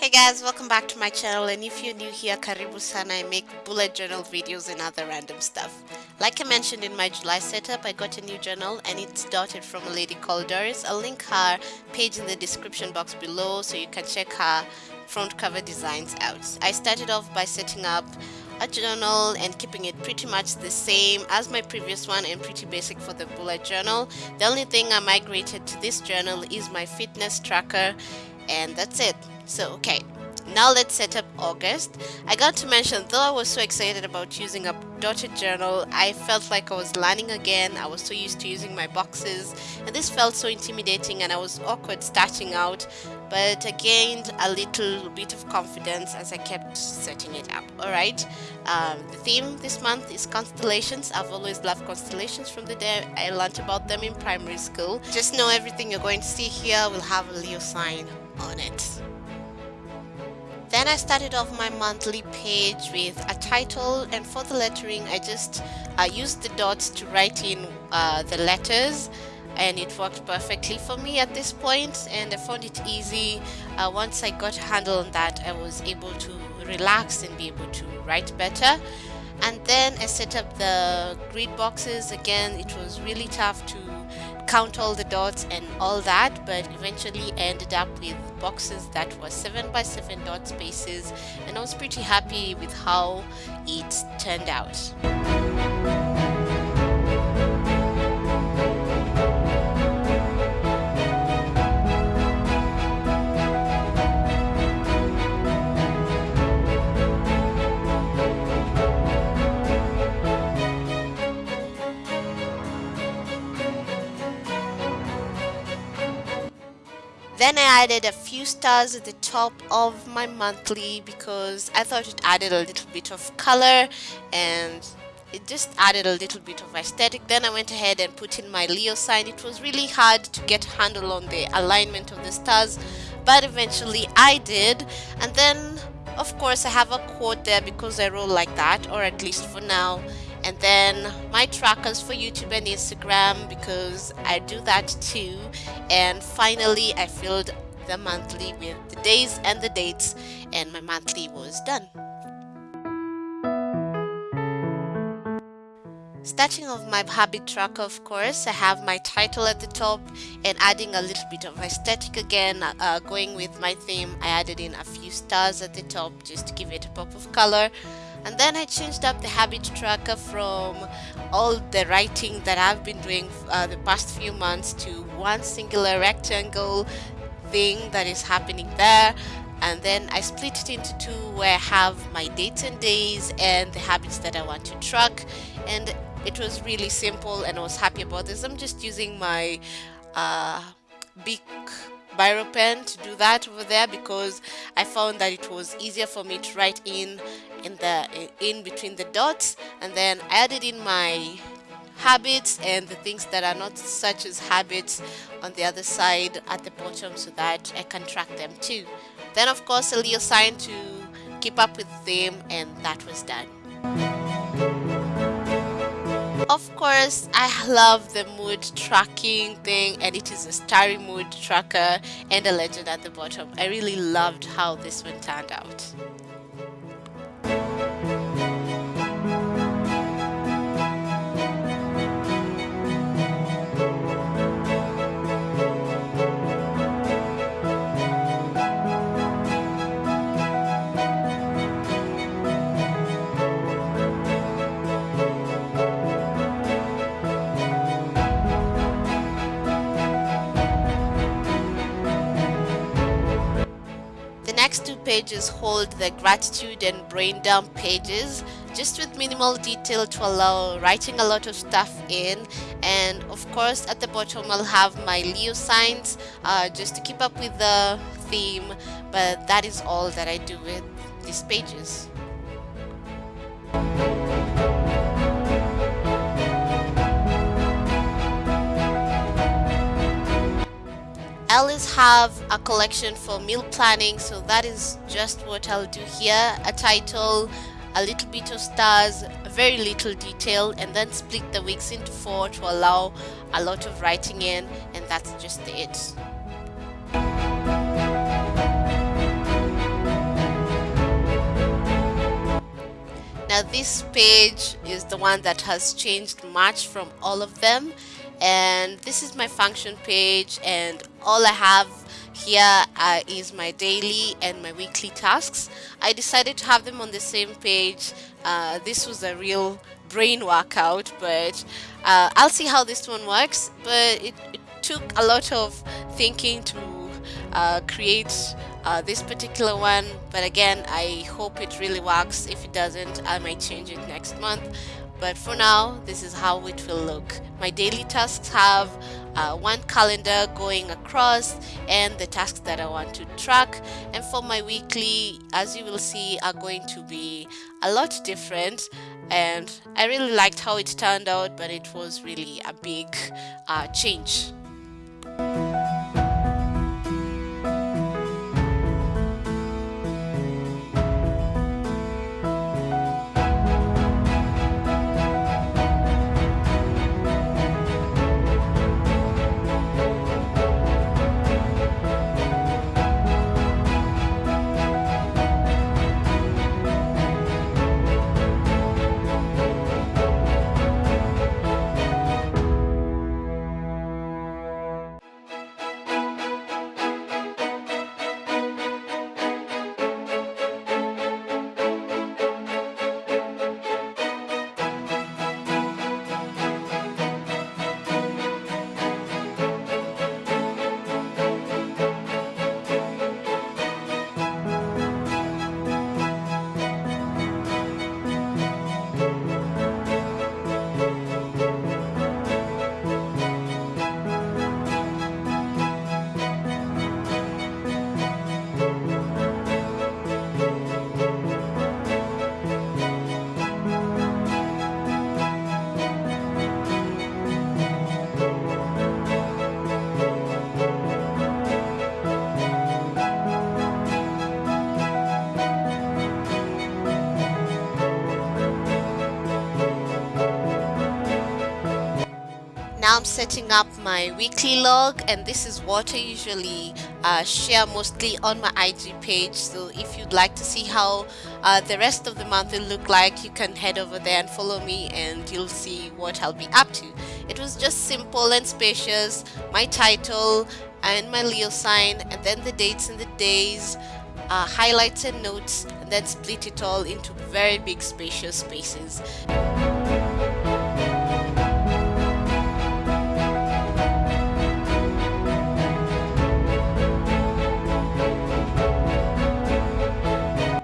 Hey guys, welcome back to my channel and if you're new here, karibu sana, I make bullet journal videos and other random stuff. Like I mentioned in my July setup, I got a new journal and it's dotted from a lady called Doris. I'll link her page in the description box below so you can check her front cover designs out. I started off by setting up a journal and keeping it pretty much the same as my previous one and pretty basic for the bullet journal. The only thing I migrated to this journal is my fitness tracker and that's it. So, okay, now let's set up August. I got to mention, though I was so excited about using a dotted journal, I felt like I was learning again. I was so used to using my boxes, and this felt so intimidating and I was awkward starting out. But I gained a little bit of confidence as I kept setting it up. Alright, um, the theme this month is constellations. I've always loved constellations from the day I learned about them in primary school. Just know everything you're going to see here will have a Leo sign on it. Then I started off my monthly page with a title and for the lettering I just uh, used the dots to write in uh, the letters and it worked perfectly for me at this point and I found it easy. Uh, once I got a handle on that I was able to relax and be able to write better and then I set up the grid boxes again it was really tough to count all the dots and all that but eventually ended up with boxes that were 7 by 7 dot spaces and I was pretty happy with how it turned out. Then I added a few stars at the top of my monthly because I thought it added a little bit of color and it just added a little bit of aesthetic. Then I went ahead and put in my Leo sign. It was really hard to get handle on the alignment of the stars, but eventually I did. And then, of course, I have a quote there because I roll like that, or at least for now and then my trackers for YouTube and Instagram because I do that too and finally I filled the monthly with the days and the dates and my monthly was done. Starting off my habit tracker of course I have my title at the top and adding a little bit of aesthetic again uh, going with my theme I added in a few stars at the top just to give it a pop of color and then I changed up the habit tracker from all the writing that I've been doing uh, the past few months to one singular rectangle thing that is happening there. And then I split it into two where I have my dates and days and the habits that I want to track. And it was really simple and I was happy about this. I'm just using my uh, big biro pen to do that over there because I found that it was easier for me to write in in the in between the dots and then I added in my habits and the things that are not such as habits on the other side at the bottom so that I can track them too. Then of course a little sign to keep up with them and that was done. Of course, I love the mood tracking thing and it is a starry mood tracker and a legend at the bottom. I really loved how this one turned out. Pages hold the gratitude and brain dump pages just with minimal detail to allow writing a lot of stuff in and of course at the bottom I'll have my Leo signs uh, just to keep up with the theme but that is all that I do with these pages. have a collection for meal planning so that is just what I'll do here. A title a little bit of stars very little detail and then split the weeks into four to allow a lot of writing in and that's just it. Now this page is the one that has changed much from all of them and this is my function page and all I have here uh, is my daily and my weekly tasks. I decided to have them on the same page. Uh, this was a real brain workout but uh, I'll see how this one works. But it, it took a lot of thinking to uh, create uh, this particular one. But again I hope it really works. If it doesn't I might change it next month but for now this is how it will look. My daily tasks have uh, one calendar going across and the tasks that I want to track. And for my weekly as you will see are going to be a lot different. And I really liked how it turned out but it was really a big uh, change I'm setting up my weekly log and this is what I usually uh, share mostly on my IG page. So if you'd like to see how uh, the rest of the month will look like you can head over there and follow me and you'll see what I'll be up to. It was just simple and spacious my title and my Leo sign and then the dates and the days uh, highlights and notes and then split it all into very big spacious spaces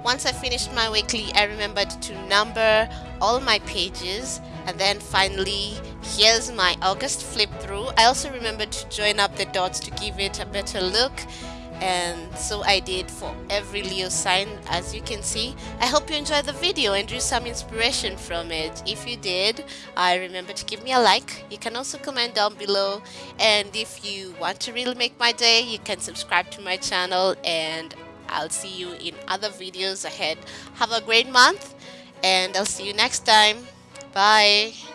once I finished my weekly, I remembered to number all my pages and then finally here's my August flip through. I also remembered to join up the dots to give it a better look and so I did for every Leo sign as you can see. I hope you enjoyed the video and drew some inspiration from it. If you did, I remember to give me a like. You can also comment down below and if you want to really make my day, you can subscribe to my channel and I'll see you in other videos ahead. Have a great month and I'll see you next time. Bye.